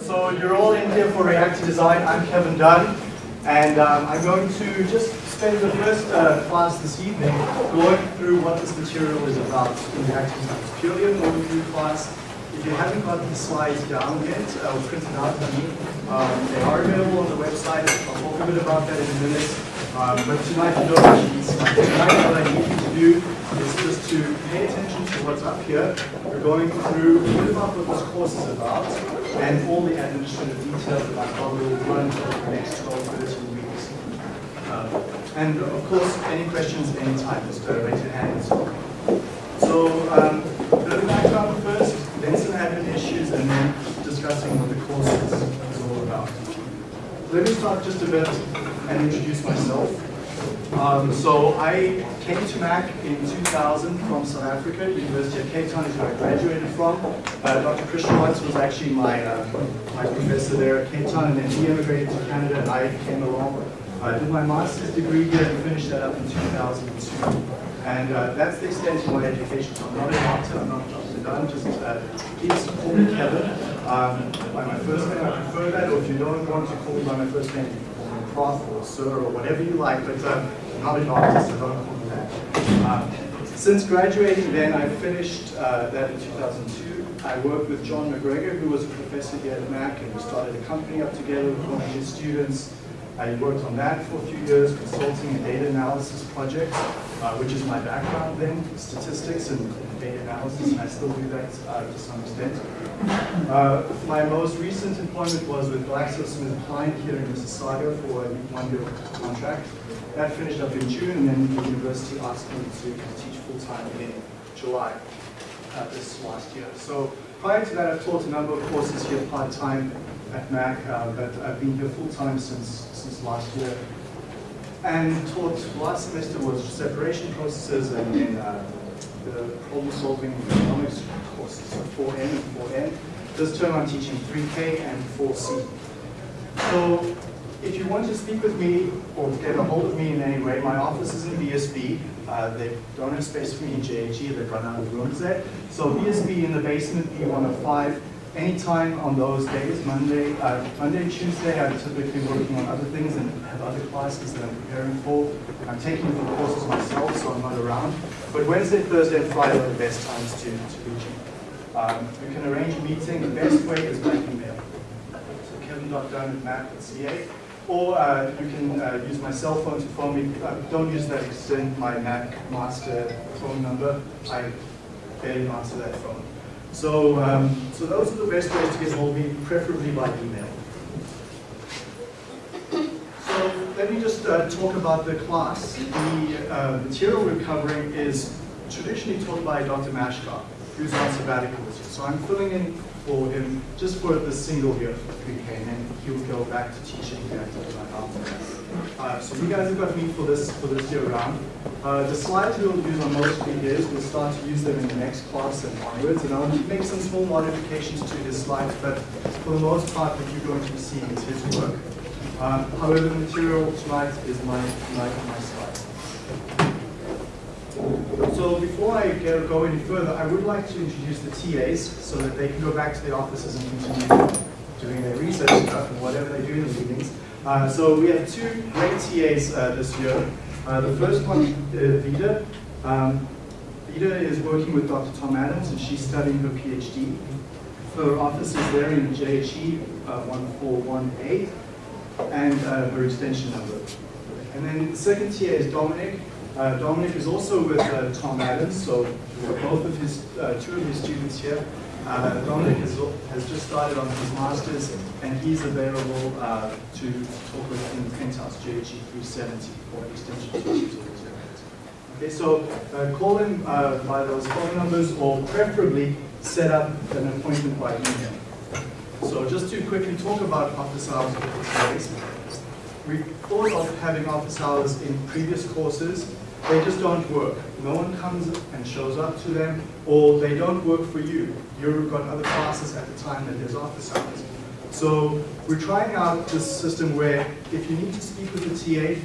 So you're all in here for Reactor Design. I'm Kevin Dunn, and um, I'm going to just spend the first uh, class this evening going through what this material is about in Reactor Design. It's purely an overview class. If you haven't got the slides down yet, uh, or printed out for me, um, they are available on the website. I'll talk a bit about that in a minute. Um, but tonight you don't need. Tonight what I need you to do is just to pay attention to what's up here. We're going through a bit about what this course is about and all the administrative details about how we will run over the next 12, 13 weeks. Um, and of course, any questions anytime, just uh, raise your hands. So, um, a bit of background first, then some admin issues, and then discussing what the course is, is all about. Let me start just a bit and introduce myself. Um, so I came to MAC in 2000 from South Africa, University of Cape Town is where I graduated from. Uh, Dr. Christian Watts was actually my, uh, my professor there at Cape Town and then he immigrated to Canada and I came along. I did my master's degree here and finished that up in 2002. And uh, that's the extent of my education. So I'm not a doctor, I'm not Dr. Dunn, just uh, please call me Kevin. Um, by my first name, I prefer that, or if you don't want to call me by my first name, Prof or Sir or whatever you like, but I'm not a doctor, so don't call me that. Um, since graduating then, I finished uh, that in 2002. I worked with John MacGregor, who was a professor here at Mac, and we started a company up together with one of his students. I worked on that for a few years, consulting and data analysis projects, uh, which is my background then, statistics and data analysis, and I still do that uh, to some extent. Uh, my most recent employment was with GlaxoSmithKline here in Mississauga for a one-year contract. That finished up in June, and then the university asked me to teach full-time in July uh, this last year. So prior to that, I've taught a number of courses here part-time at Mac, uh, but I've been here full-time since, since last year. And taught last semester was separation processes and then uh, the problem-solving economics courses, so 4N and 4N. This term I'm teaching 3K and 4C. So if you want to speak with me or get a hold of me in any way, my office is in BSB. Uh, they don't have space for me in JHE, they've run out of rooms there. So BSB in the basement, B105, anytime on those days, Monday, uh, Monday Tuesday, I'm typically working on other things and have other classes that I'm preparing for. I'm taking the courses myself, so I'm not around. But Wednesday, Thursday, and Friday are the best times to, to reach me. Um, you can arrange a meeting. The best way is by email. So kevin.dunn at mac.ca. Or uh, you can uh, use my cell phone to phone me. Uh, don't use that extend my McMaster phone number. I barely answer that phone. So, um, so those are the best ways to get hold of me, preferably by email. So let me just uh, talk about the class. The uh, material we're covering is traditionally taught by Dr. Mhaskar, who's on sabbatical this year. So I'm filling in for him just for the single year 3K, and then he'll go back to teaching after that. Uh, so you guys have got me for this for this year round. Uh, the slides we'll use on most videos, we'll start to use them in the next class and onwards, and I'll make some small modifications to his slides, but for the most part what you're going to be seeing is his. Um, however, the material tonight is my, my, my slides. So before I go, go any further, I would like to introduce the TAs so that they can go back to their offices and continue doing their research stuff and whatever they do in the evenings. Uh, so we have two great TAs uh, this year. Uh, the first one, uh, Vida. Um, Vida is working with Dr. Tom Adams and she's studying her PhD. Her office is there in JHE uh, 141A and uh, her extension number. And then the second tier is Dominic. Uh, Dominic is also with uh, Tom Adams, so both of his, uh, two of his students here. Uh, Dominic has, has just started on his master's, and he's available uh, to talk with in Penthouse JHE 370 for extension. Okay, so call him by those phone numbers, or preferably set up an appointment by email. So just to quickly talk about office hours today, we thought of having office hours in previous courses. They just don't work. No one comes and shows up to them, or they don't work for you. You've got other classes at the time that there's office hours. So we're trying out this system where if you need to speak with the TA,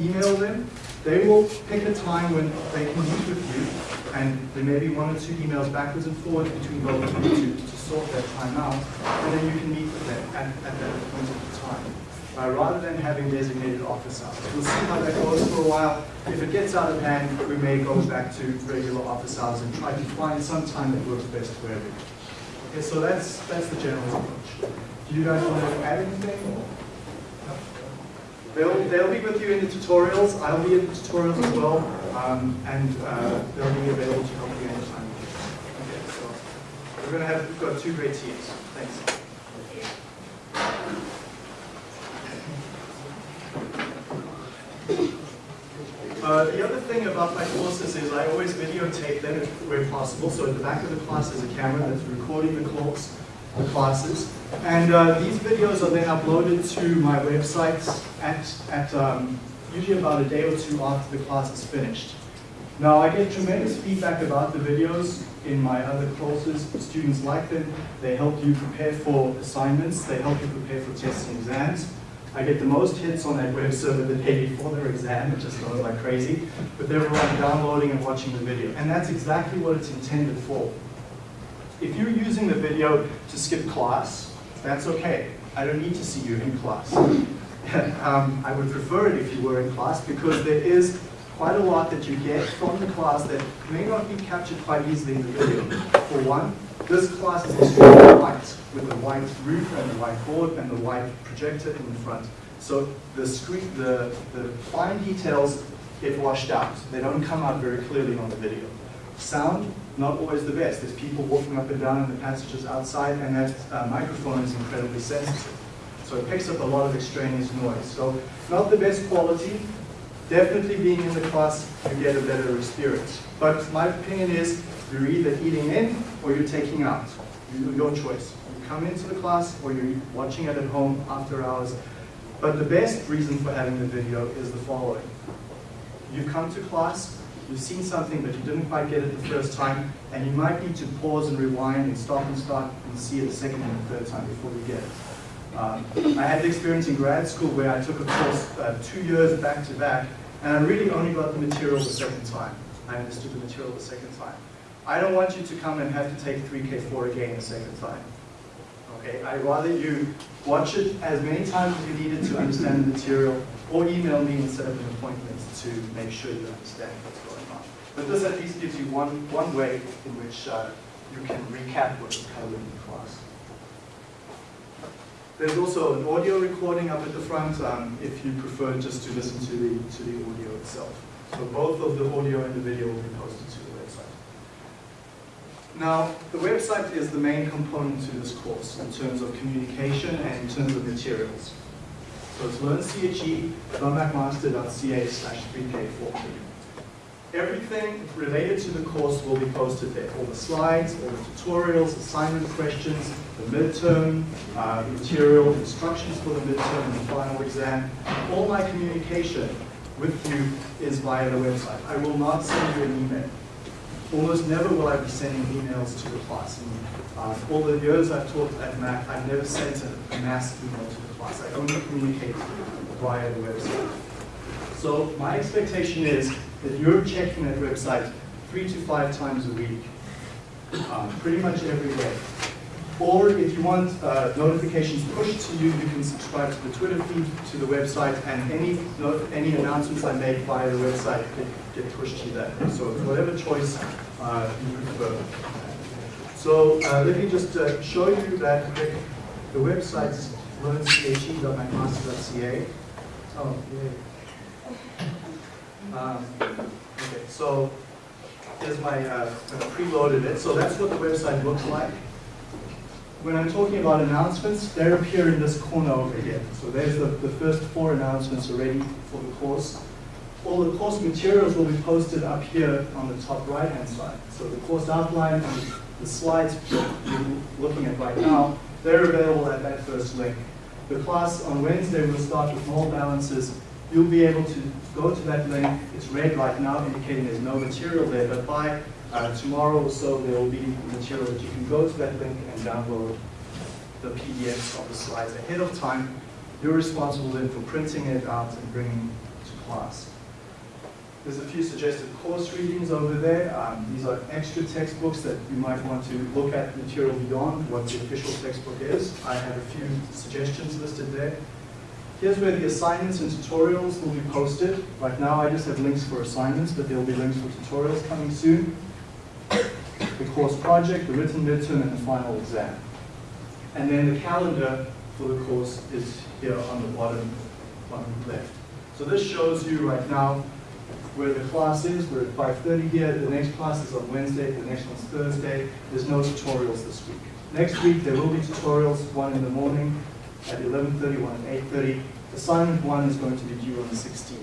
email them. They will pick a time when they can meet with you, and there may be one or two emails backwards and forwards between both of you to sort that time out. and then you can meet with them at, at that appointed time. Uh, rather than having designated office hours. We'll see how that goes for a while. If it gets out of hand, we may go back to regular office hours and try to find some time that works best for everyone. Okay, so that's that's the general approach. Do you guys want to add anything? They'll, they'll be with you in the tutorials. I'll be in the tutorials as well. Um, and uh, they'll be available to help you anytime. Okay, so we're going to have, we've got two great teams. Thanks. Uh, the other thing about my courses is I always videotape them where possible. So at the back of the class is a camera that's recording the course, the classes. And uh, these videos are then uploaded to my website at, at um, usually about a day or two after the class is finished. Now I get tremendous feedback about the videos in my other courses. Students like them. They help you prepare for assignments. They help you prepare for tests and exams. I get the most hits on that web server the day before their exam, it just goes like crazy. But they're downloading and watching the video. And that's exactly what it's intended for. If you're using the video to skip class, that's okay. I don't need to see you in class. um, I would prefer it if you were in class because there is quite a lot that you get from the class that may not be captured quite easily in the video. For one, this class is extremely white, with a white roof and a white board and the white projector in the front. So the screen, the, the fine details get washed out. They don't come out very clearly on the video. Sound, not always the best. There's people walking up and down in the passages outside, and that uh, microphone is incredibly sensitive. So it picks up a lot of extraneous noise. So not the best quality. Definitely being in the class, you get a better experience. But my opinion is you're either eating in or you're taking out. Your choice. You come into the class or you're watching it at home after hours. But the best reason for having the video is the following. You've come to class, you've seen something but you didn't quite get it the first time, and you might need to pause and rewind and stop and start and see it a second and a third time before you get it. Um, I had the experience in grad school where I took a course uh, two years back to back, and I really only got the material the second time. I understood the material the second time. I don't want you to come and have to take 3K4 again the second time. Okay, I'd rather you watch it as many times as you need it to understand the material, or email me and set up an appointment to make sure you understand what's going on. But this at least gives you one, one way in which uh, you can recap what was covered in the class. There's also an audio recording up at the front um, if you prefer just to listen to the, to the audio itself. So both of the audio and the video will be posted to the website. now, the website is the main component to this course in terms of communication and in terms of materials. So it's learnche.mcmaster.ca slash 3k4. Everything related to the course will be posted there. All the slides, all the tutorials, assignment questions, the midterm, uh, material, instructions for the midterm and the final exam. All my communication with you is via the website. I will not send you an email almost never will I be sending emails to the class. Uh, all the years I've taught at Mac, I've never sent a mass email to the class. I only communicate via the website. So my expectation is that you're checking that website three to five times a week, um, pretty much every day. Or if you want uh, notifications pushed to you, you can subscribe to the Twitter feed, to the website, and any any announcements I make via the website get, get pushed to you there. So whatever choice uh, you prefer. So uh, let me just uh, show you that the, the website is learnche.mcmaster.ca. Oh, yay. Um, okay, so here's my, uh, preloaded it. So that's what the website looks like when I'm talking about announcements, they appear in this corner over here. So there's the, the first four announcements already for the course. All the course materials will be posted up here on the top right-hand side. So the course outline and the slides you're looking at right now, they're available at that first link. The class on Wednesday will start with mole balances. You'll be able to go to that link. It's red right now, indicating there's no material there, but by uh, tomorrow or so there will be material that you can go to that link and download the PDFs of the slides ahead of time. You're responsible then for printing it out and bringing it to class. There's a few suggested course readings over there. Um, these are extra textbooks that you might want to look at material beyond what the official textbook is. I have a few suggestions listed there. Here's where the assignments and tutorials will be posted. Right now I just have links for assignments, but there will be links for tutorials coming soon. The course project, the written midterm, and the final exam. And then the calendar for the course is here on the bottom, bottom left. So this shows you right now where the class is. We're at 5.30 here. The next class is on Wednesday. The next one's Thursday. There's no tutorials this week. Next week there will be tutorials, one in the morning at 11.30, one at 8.30. Assignment one is going to be due on the 16th.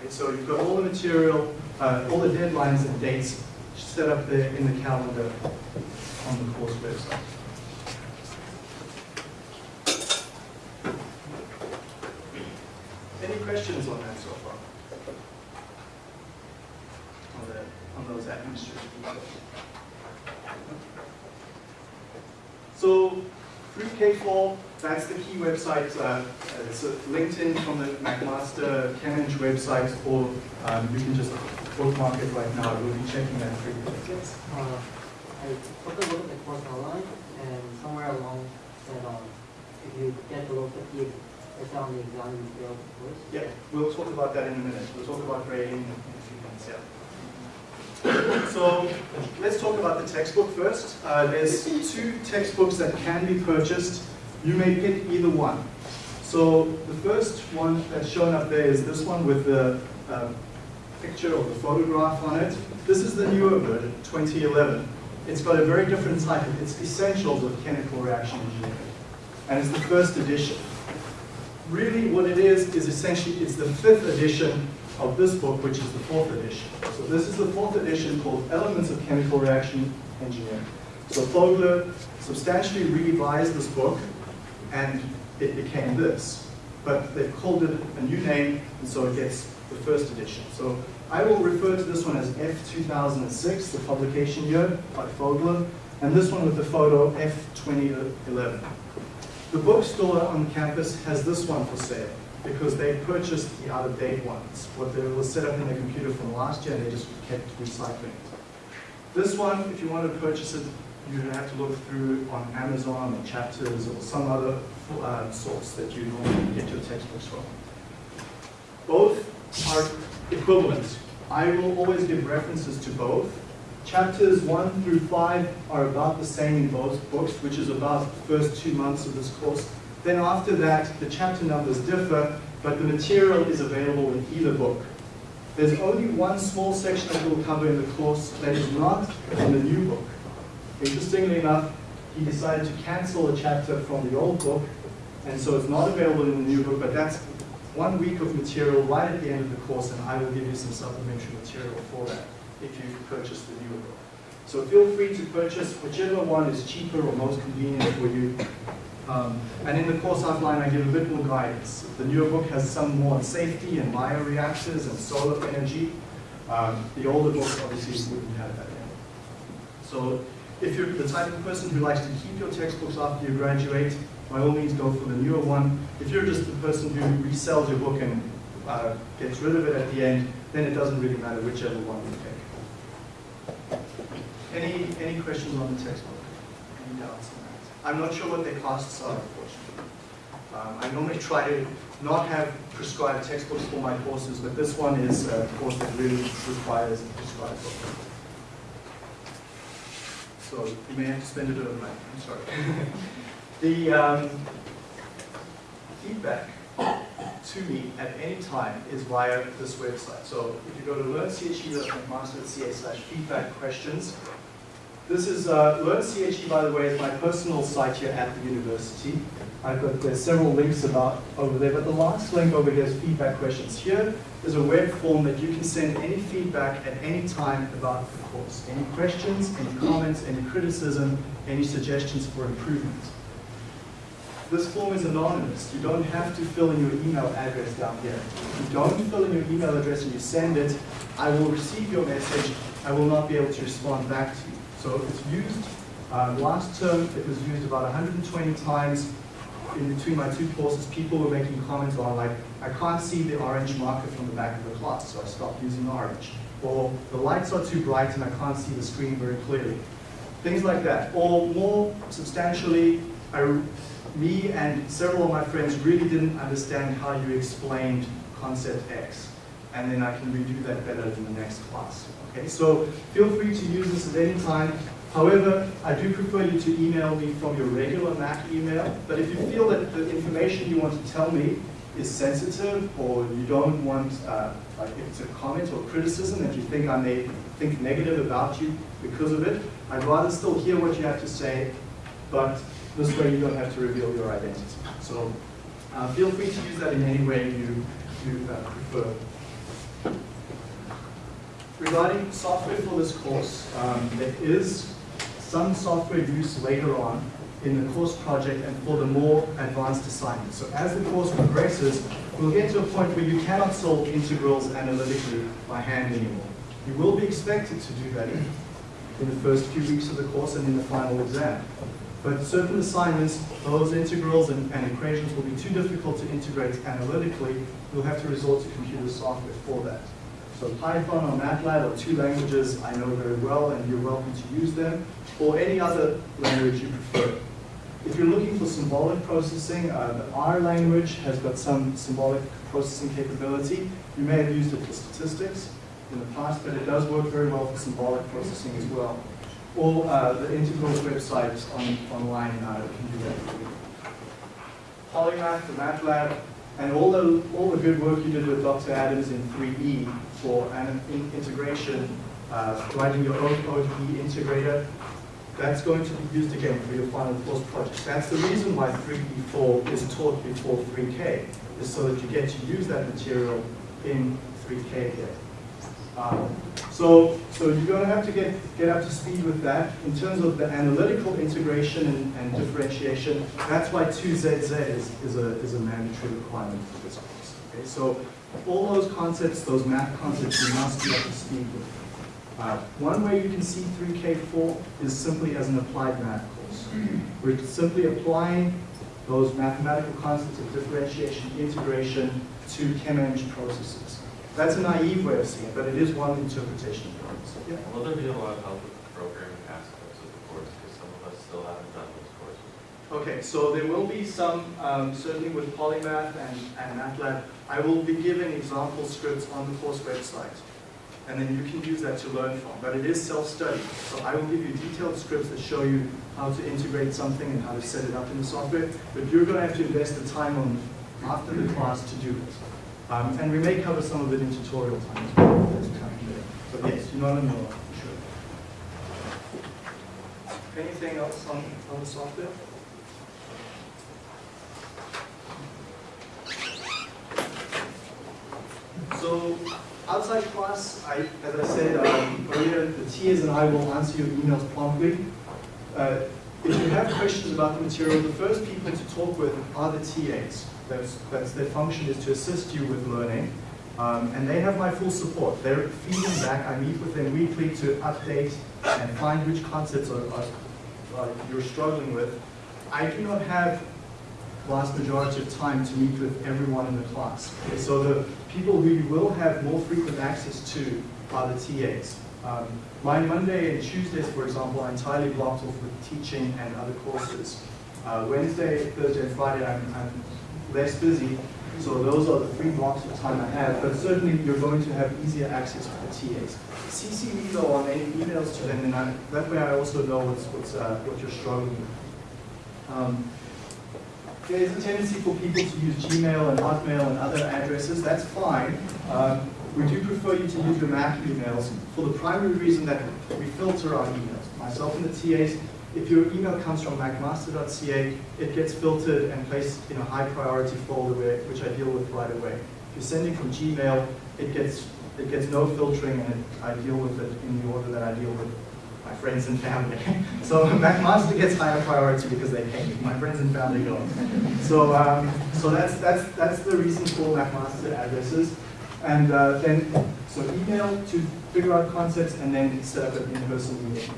Okay, so you've got all the material, uh, all the deadlines and dates set up there in the calendar on the course website. Any questions on that so far? On, the, on those administrative details? So, Free K4, that's the key website. Uh, it's LinkedIn from the McMaster Cambridge website, or um, you can just bookmark it right now. We'll be checking that frequently. Yes. Uh, I took a look at the course online, and somewhere along said, um, if you get below 50, it's on the exam, you fail the course. Yeah, we'll talk about that in a minute. We'll talk about grading in a few minutes, yeah. So let's talk about the textbook first. Uh, there's two textbooks that can be purchased. You may pick either one. So the first one that's shown up there is this one with the uh, picture or the photograph on it. This is the newer version, 2011. It's got a very different title. It's Essentials of Chemical Reaction Engineering. And it's the first edition. Really what it is, is essentially, it's the fifth edition of this book, which is the fourth edition. So this is the fourth edition called Elements of Chemical Reaction Engineering. So Fogler substantially revised this book, and it became this. But they've called it a new name, and so it gets the first edition. So I will refer to this one as F2006, the publication year by Fogler, and this one with the photo F2011. The bookstore on campus has this one for sale because they purchased the out-of-date ones. What they was set up in their computer from last year, and they just kept recycling it. This one, if you want to purchase it, you have to look through on Amazon or Chapters or some other uh, source that you normally get your textbooks from. Both are equivalent. I will always give references to both. Chapters 1 through 5 are about the same in both books, which is about the first two months of this course. Then after that, the chapter numbers differ, but the material is available in either book. There's only one small section that we'll cover in the course that is not in the new book. Interestingly enough, he decided to cancel a chapter from the old book, and so it's not available in the new book, but that's one week of material right at the end of the course, and I will give you some supplementary material for that if you purchase the new book. So feel free to purchase whichever one is cheaper or most convenient for you. Um, and in the course outline, I give a bit more guidance. The newer book has some more on safety and bioreactors and solar energy. Um, the older book obviously wouldn't have that. So if you're the type of person who likes to keep your textbooks after you graduate, by all means go for the newer one. If you're just the person who resells your book and uh, gets rid of it at the end, then it doesn't really matter whichever one you take. Any, any questions on the textbook? Any doubts on that? I'm not sure what their costs are, unfortunately. Um, I normally try to not have prescribed textbooks for my courses, but this one is a course that really requires a prescribed book. So you may have to spend it overnight, I'm sorry. the um, feedback to me at any time is via this website. So if you go to learnche.mcmaster.ca slash feedback questions, this is uh, LearnCHE, by the way, is my personal site here at the university. I've got there's several links about over there, but the last link over here is feedback questions. Here is a web form that you can send any feedback at any time about the course. Any questions, any comments, any criticism, any suggestions for improvement. This form is anonymous. You don't have to fill in your email address down here. If you don't fill in your email address and you send it, I will receive your message. I will not be able to respond back to you. So it's used, uh, last term it was used about 120 times. in between my two courses, people were making comments on like, I can't see the orange marker from the back of the class, so I stopped using orange. Or the lights are too bright and I can't see the screen very clearly. Things like that. Or more substantially, I, me and several of my friends really didn't understand how you explained concept X. And then I can redo that better in the next class. Okay, so feel free to use this at any time. However, I do prefer you to email me from your regular Mac email, but if you feel that the information you want to tell me is sensitive or you don't want, uh, like if it's a comment or criticism that you think I may think negative about you because of it, I'd rather still hear what you have to say, but this way you don't have to reveal your identity. So uh, feel free to use that in any way you, you uh, prefer. Regarding software for this course, um, there is some software use later on in the course project and for the more advanced assignments. So as the course progresses, we'll get to a point where you cannot solve integrals analytically by hand anymore. You will be expected to do that in, the first few weeks of the course and in the final exam. But certain assignments, those integrals and, and equations will be too difficult to integrate analytically. You'll have to resort to computer software for that. So Python or MATLAB are two languages I know very well and you're welcome to use them, or any other language you prefer. If you're looking for symbolic processing, uh, the R language has got some symbolic processing capability. You may have used it for statistics in the past, but it does work very well for symbolic processing as well. Or uh, the integrals website on, online uh, can do that for you. Polymath, the MATLAB, and all the, all the good work you did with Dr. Adams in 3E for an in integration, uh, writing your own ODE integrator, that's going to be used again for your final course project. That's the reason why 3E4 is taught before 3K, is so that you get to use that material in 3K again. Um, so, so you're going to have to get, get up to speed with that. In terms of the analytical integration and, and differentiation, that's why 2ZZ is, is, a, is a mandatory requirement for this course. Okay? So all those concepts, those math concepts, you must be up to speed with. Uh, one way you can see 3K4 is simply as an applied math course. We're simply applying those mathematical concepts of differentiation, integration to ChemEng processes. That's a naive way of seeing it, but it is one interpretation of things. Yeah. Will there be a lot of help with the programming aspects of the course, because some of us still haven't done those courses? Okay, so there will be some, um, certainly with Polymath and, and MATLAB, I will be giving example scripts on the course website. And then you can use that to learn from, but it is self-study. So I will give you detailed scripts that show you how to integrate something and how to set it up in the software, but you're going to have to invest the time on after the class to do it. Um, and we may cover some of it in tutorial time as well. if there's time there. But yes, you're not on your sure. Anything else on, on the software? So outside class, I, as I said um, earlier, the TAs and I will answer your emails promptly. Uh, if you have questions about the material, the first people to talk with are the TAs. That's, that's their function is to assist you with learning. Um, and they have my full support. They're feeding back. I meet with them weekly to update and find which concepts are, are, are you're struggling with. I do not have vast majority of time to meet with everyone in the class. So the people who you will have more frequent access to are the TAs. Um, my Monday and Tuesdays, for example, are entirely blocked off with teaching and other courses. Uh, Wednesday, Thursday, and Friday, I'm, I'm less busy, so those are the three blocks of time I have, but certainly you're going to have easier access to the TAs. CC me though on any emails to them, and I, that way I also know what's, what's, uh, what you're struggling with. Um, there's a tendency for people to use Gmail and Hotmail and other addresses. That's fine. Um, we do prefer you to use your Mac emails for the primary reason that we filter our emails. Myself and the TAs, if your email comes from mcmaster.ca, it gets filtered and placed in a high priority folder which I deal with right away. If you're sending from Gmail, it gets, it gets no filtering and it, I deal with it in the order that I deal with my friends and family. so McMaster gets higher priority because they pay me. My friends and family don't. So, um, so that's, that's, that's the reason for McMaster addresses. And uh, then, so email to figure out concepts and then set up an in-person meeting.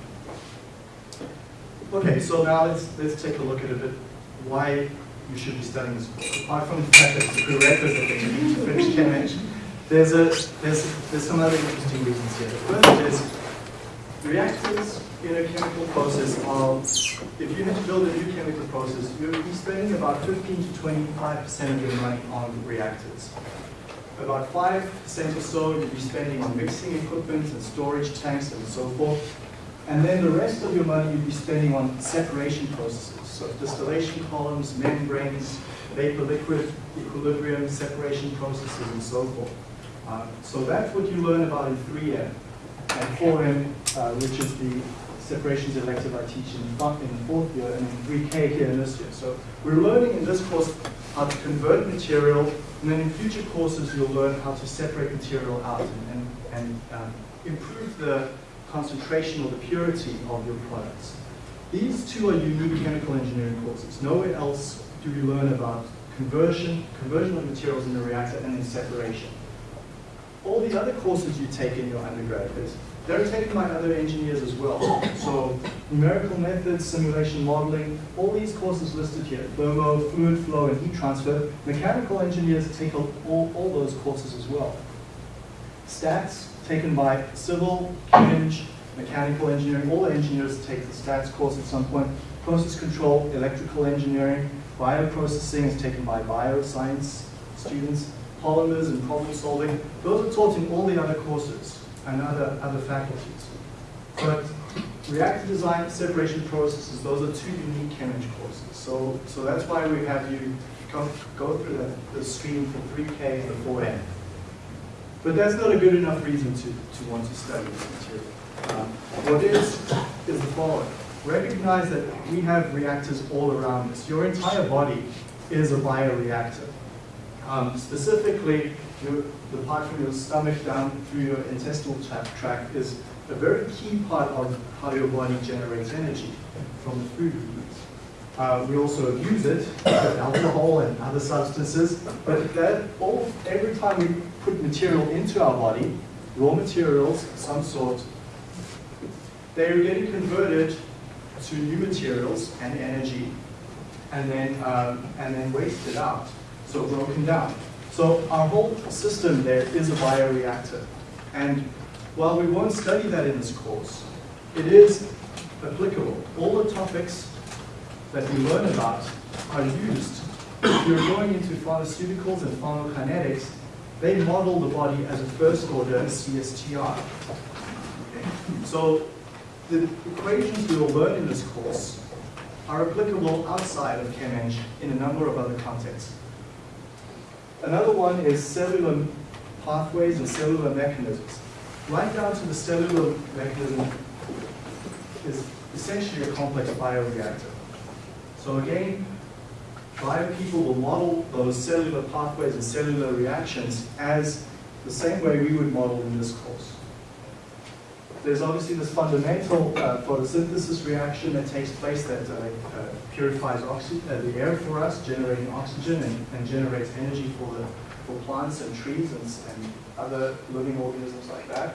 Okay, so now let's, let's take a look at a bit why, you should be studying this course. Apart from the fact that it's a prerequisite that you need to finish ChemEng, there's, a, there's, there's some other interesting reasons here. The first is reactors in a chemical process are, if you had to build a new chemical process, you'd be spending about 15 to 25% of your money on reactors. About 5% or so you'd be spending on mixing equipment and storage tanks and so forth. And then the rest of your money you'd be spending on separation processes, so distillation columns, membranes, vapor-liquid equilibrium, separation processes, and so forth. Uh, so that's what you learn about in 3M. And 4M, uh, which is the separations elective I teach in, in fourth year, and in 3K here in this year. So we're learning in this course how to convert material, and then in future courses you'll learn how to separate material out and, and, and um, improve the concentration or the purity of your products. These two are unique chemical engineering courses. Nowhere else do we learn about conversion, conversion of materials in the reactor, and then separation. All the other courses you take in your undergraduate, they're taken by other engineers as well. So numerical methods, simulation modeling, all these courses listed here, thermo, fluid flow, and heat transfer, mechanical engineers take all, all those courses as well. Stats taken by civil, Chem, mechanical engineering, all engineers take the stats course at some point. Process control, electrical engineering, bioprocessing is taken by bioscience students, polymers and problem solving. Those are taught in all the other courses and other, other faculties. But reactor design, separation processes, those are two unique chemistry courses. So, so that's why we have you go, go through the, the stream for 3K and the 4N. But that's not a good enough reason to, to want to study this material. Um, what is, is the following. Recognize that we have reactors all around us. Your entire body is a bioreactor. Um, specifically, your, the part from your stomach down through your intestinal tra- tract is a very key part of how your body generates energy from the food we eat. Uh, we also abuse it alcohol and other substances, but that all, every time we put material into our body, raw materials of some sort, they're getting converted to new materials and energy, and then um, and then wasted out, so broken down. So our whole system there is a bioreactor, and while we won't study that in this course, it is applicable. All the topics that we learn about are used. If you're going into pharmaceuticals and pharmacokinetics, they model the body as a first order CSTR. Okay? So the equations we will learn in this course are applicable outside of ChemEng in a number of other contexts. Another one is cellular pathways and cellular mechanisms. Right down to the cellular mechanism is essentially a complex bioreactor. So again, bio people will model those cellular pathways and cellular reactions as the same way we would model in this course. There's obviously this fundamental uh, photosynthesis reaction that takes place that uh, uh, purifies uh, the air for us, generating oxygen and, and generates energy for, the, for plants and trees and, and other living organisms like that.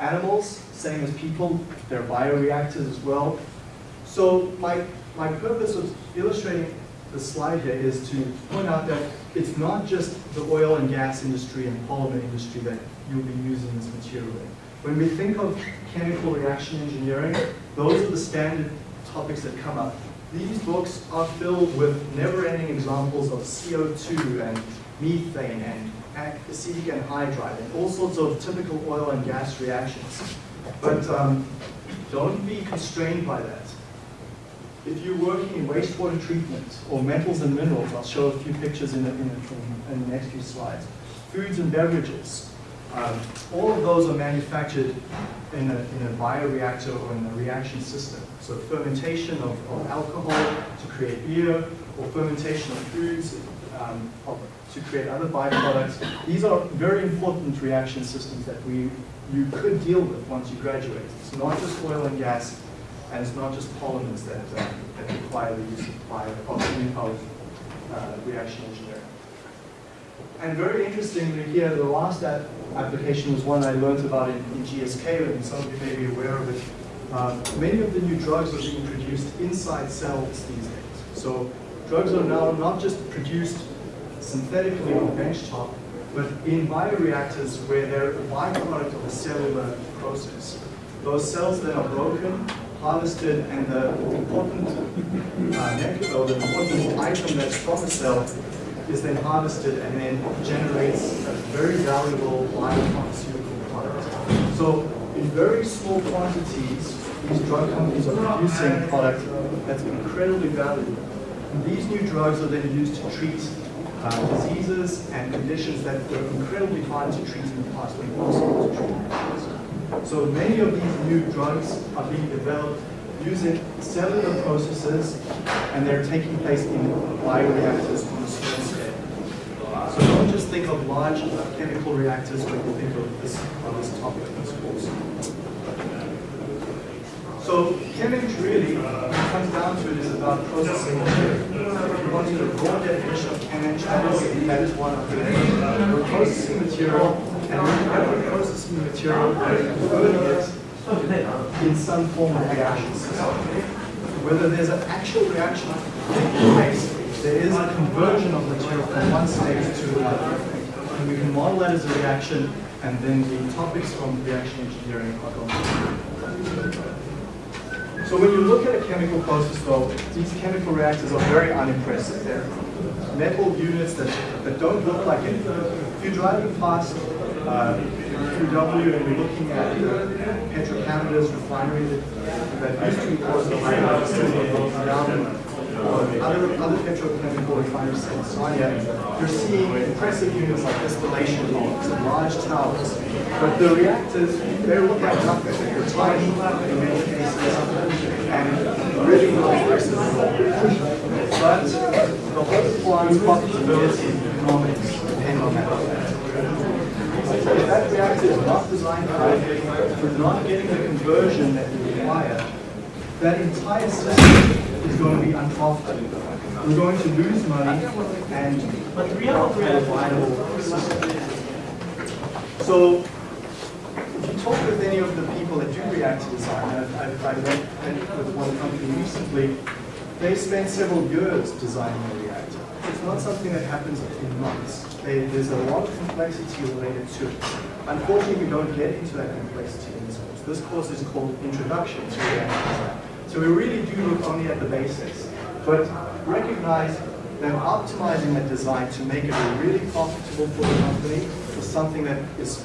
Animals, same as people, they're bioreactors as well. So my, my purpose of illustrating the slide here is to point out that it's not just the oil and gas industry and polymer industry that you'll be using this material in. When we think of chemical reaction engineering, those are the standard topics that come up. These books are filled with never-ending examples of CO2 and methane and acetic anhydride and all sorts of typical oil and gas reactions. But um, don't be constrained by that. If you're working in wastewater treatment or metals and minerals, I'll show a few pictures in the, in the, in the next few slides. Foods and beverages, um, all of those are manufactured in a, in a bioreactor or in a reaction system. So fermentation of, of alcohol to create beer, or fermentation of foods um, of, to create other byproducts. These are very important reaction systems that we you could deal with once you graduate. It's not just oil and gas, and it's not just polymers that, uh, that require the use of of uh, reaction engineering. And very interestingly here, the last application was one I learned about in, in GSK, and some of you may be aware of it. Um, many of the new drugs are being produced inside cells these days. So drugs are now not just produced synthetically on the benchtop, but in bioreactors where they're a byproduct of a cellular process. Those cells then are broken, harvested, and the important uh, the important item that's from the cell is then harvested and then generates a very valuable biopharmaceutical product. So in very small quantities, these drug companies are producing product that's incredibly valuable. And these new drugs are then used to treat uh, diseases and conditions that were incredibly hard to treat in the past, or impossible to treat in the past. So many of these new drugs are being developed using cellular processes, and they're taking place in bioreactors on a small scale. So don't just think of large chemical reactors when you think of this, of this topic in this course. So chemistry really, comes down to it, is about processing material. If you wanted a raw definition of chemistry, that is, one of the processing material, and we're processing material, converting it in some form of reaction system. Whether there's an actual reaction taking place, there is a conversion of material from one state to another. And we can model that as a reaction, and then the topics from reaction engineering are going so when you look at a chemical process though, these chemical reactors are very unimpressive. They're metal units that, that don't look like anything. If you're driving past uh, QEW and you're looking at Petro-Canada's refinery that, that used to be part of the or other, other petrochemical refineries in Sarnia, you're seeing impressive units like distillation columns and large towers. But the reactors, they look like nothing. They're tiny in many cases and really not impressive. But the whole plant's profitability and economics depend on that. If that reactor is not designed correctly, for not getting the conversion that you require, that entire system is going to be unprofitable. We're going to lose money and not have a viable system. So if you talk with any of the people that do reactor design, I've, I've, I went with one company recently, they spent several years designing a reactor. It's not something that happens in months. They, there's a lot of complexity related to it. Unfortunately, we don't get into that complexity in this course. This course is called Introduction to Reactor Design. So we really do look only at the basics, but recognize that optimizing that design to make it really profitable for the company is something that is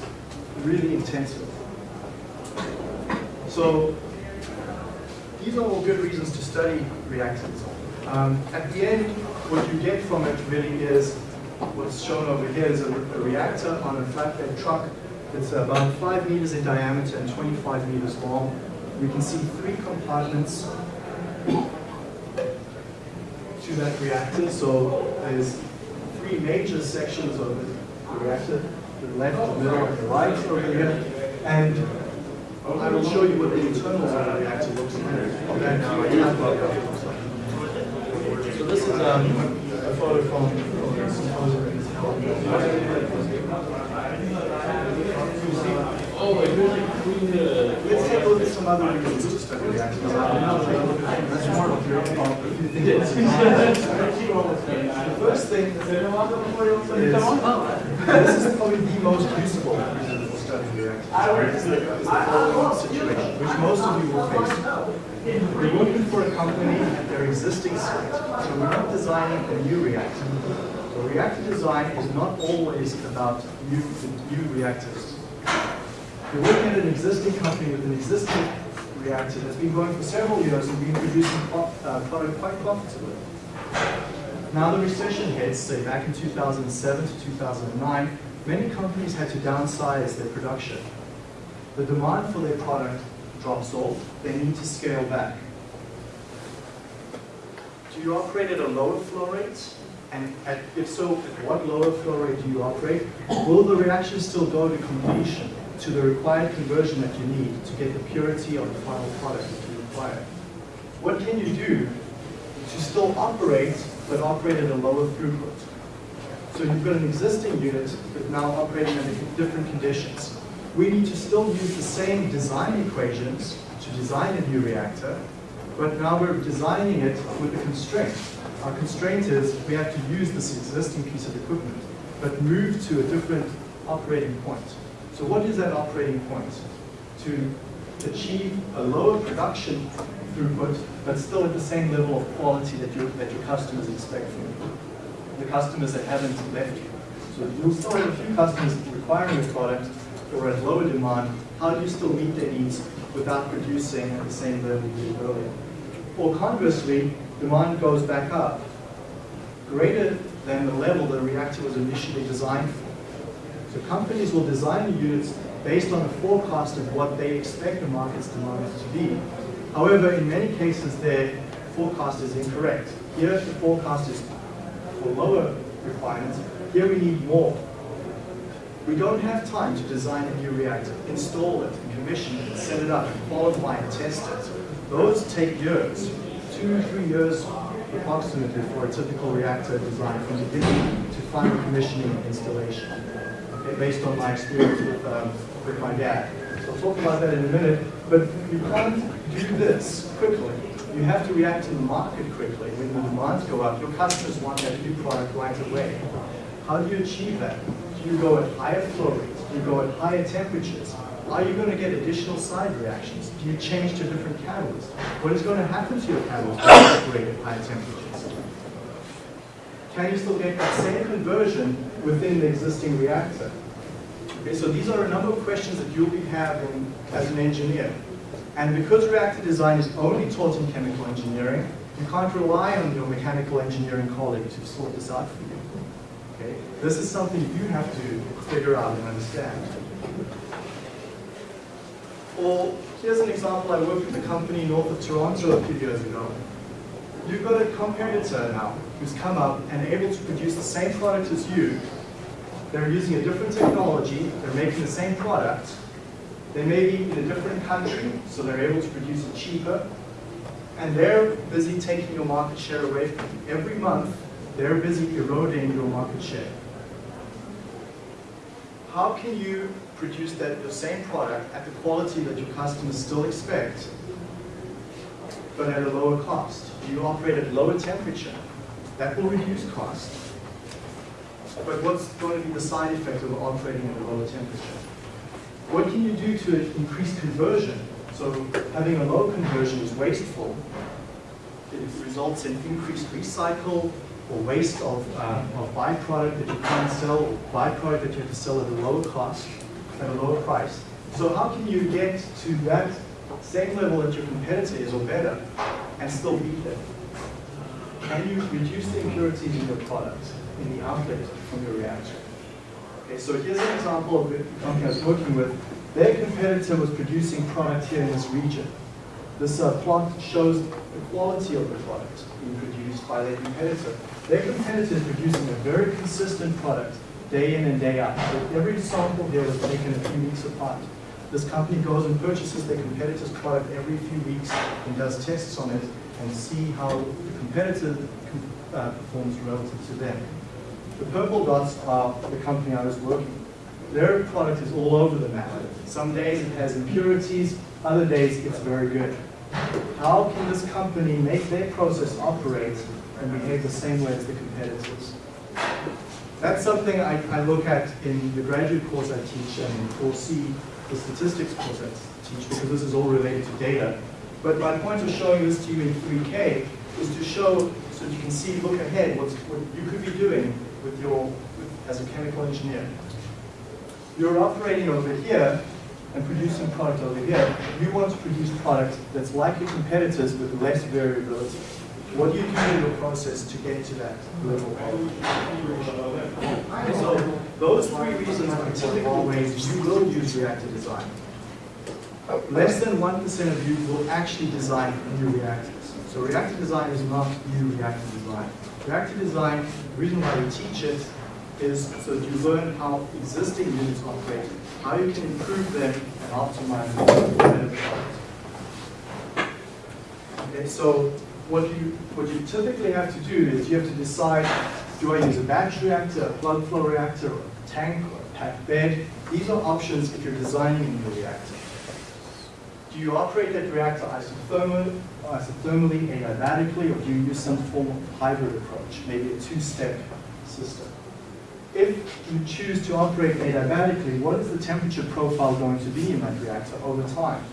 really intensive. So these are all good reasons to study reactors. Um, at the end, what you get from it really is what's shown over here is a, a reactor on a flatbed truck that's about 5 meters in diameter and 25 meters long we can see three compartments to that reactor. So there's three major sections of the reactor, the left, the middle, and the right over here. And I will show you what the internals of the reactor looks like. So this is um, a photo from the symposium Let's take a look at some other reasons to study your The first thing is, this is probably the most useful reason for studying the, the situation, which most of you will face. We're working for a company at their existing site, so we're not designing a new reactor. So reactor design is not always about new, new reactors. You're working at an existing company with an existing reactor that's been going for several years and been producing uh, product quite profitably. Now the recession hits, say back in 2007 to 2009, many companies had to downsize their production. The demand for their product drops off, they need to scale back. Do you operate at a lower flow rate? And at, if so, at what lower flow rate do you operate? Will the reaction still go to completion, to the required conversion that you need to get the purity of the final product that you require? What can you do to still operate, but operate at a lower throughput? So you've got an existing unit, but now operating under different conditions. We need to still use the same design equations to design a new reactor, But now we're designing it with a constraint. Our constraint is we have to use this existing piece of equipment, but move to a different operating point. So what is that operating point? To achieve a lower production throughput, but still at the same level of quality that your, that your customers expect from you. The customers that haven't left you. So you'll still have a few customers requiring your product or at lower demand. How do you still meet their needs without producing at the same level you did earlier? Or conversely, demand goes back up, greater than the level the reactor was initially designed for. So companies will design the units based on a forecast of what they expect the market's demand to be. However, in many cases, their forecast is incorrect. Here, the forecast is for lower requirements. Here, we need more. We don't have time to design a new reactor, install it, commission it, set it up, qualify and test it. Those take years, two, three years approximately for a typical reactor design from beginning to final commissioning and installation. Based on my experience with, um, with my dad. So I'll talk about that in a minute, but you can't do this quickly. You have to react to the market quickly. When the demands go up, your customers want that new product right away. How do you achieve that? Do you go at higher flow rates? Do you go at higher temperatures? Are you going to get additional side reactions? Do you change to different catalysts? What is going to happen to your catalyst when you operate at higher temperatures? Can you still get that same conversion within the existing reactor? Okay, so these are a number of questions that you'll be having as an engineer. And because reactor design is only taught in chemical engineering, you can't rely on your mechanical engineering colleague to sort this out for you. Okay? This is something you have to figure out and understand. Or here's an example. I worked with a company north of Toronto a few years ago. You've got a competitor now who's come up and able to produce the same product as you. They're using a different technology. They're making the same product. They may be in a different country, so they're able to produce it cheaper. And they're busy taking your market share away from you. Every month, they're busy eroding your market share. How can you produce that the same product at the quality that your customers still expect, but at a lower cost? You operate at lower temperature. That will reduce cost. But what's going to be the side effect of operating at a lower temperature? What can you do to increase conversion? So having a low conversion is wasteful. It results in increased recycle or waste of, uh, of byproduct that you can't sell, or byproduct that you have to sell at a lower cost, at a lower price. So how can you get to that same level that your competitor is or better and still beat them? Can you reduce the impurities in your product, in the outlet from your reactor? Okay, so here's an example of the company I was working with. Their competitor was producing product here in this region. This uh, plot shows the quality of the product being produced by their competitor. Their competitor is producing a very consistent product day in and day out. So every sample here was taken a few weeks apart. This company goes and purchases their competitor's product every few weeks and does tests on it and see how the competitor uh, performs relative to them. The purple dots are the company I was working with. Their product is all over the map. Some days it has impurities, other days it's very good. How can this company make their process operate and behave the same way as the competitors? That's something I, I look at in the graduate course I teach and 4C the statistics course I teach because this is all related to data. But my point of showing this to you in 3K is to show so you can see, look ahead, what you could be doing with your, with, as a chemical engineer. You're operating over here and producing product over here. You want to produce product that's like your competitors with less variability. What do you do in your process to get to that level of So those three reasons are typical ways you will use reactor design. Less than 1% of you will actually design new reactors. So reactor design is not new reactor design. Reactor design, the reason why we teach it is so that you learn how existing units operate, how you can improve them and optimize them for better. Okay, so what you what you typically have to do is you have to decide, do I use a batch reactor, a plug flow reactor, or a tank, or a packed bed? These are options if you're designing a new reactor. Do you operate that reactor isothermally, isothermally, adiabatically, or do you use some form of hybrid approach, maybe a two-step system? If you choose to operate adiabatically, what is the temperature profile going to be in that reactor over time?